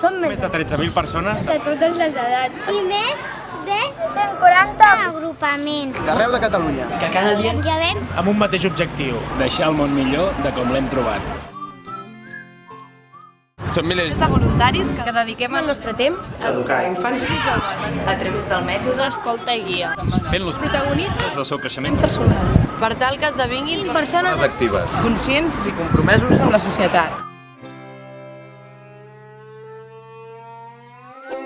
Som Més de 13.000 persones. de totes les edats. I més de 140 agrupaments. D'arreu de Catalunya. que cada dia Ja ven Amb un mateix objectiu. deixar el món millor de com l'hem trobat. Són milers de voluntaris que que dediquem el nostre temps a Educar. infants i joves a través del mètode escolta i guia. Fent-los Protagonistes del seu creixement. personal. per tal que esdevinguin Persones actives. conscients i compromesos amb la societat.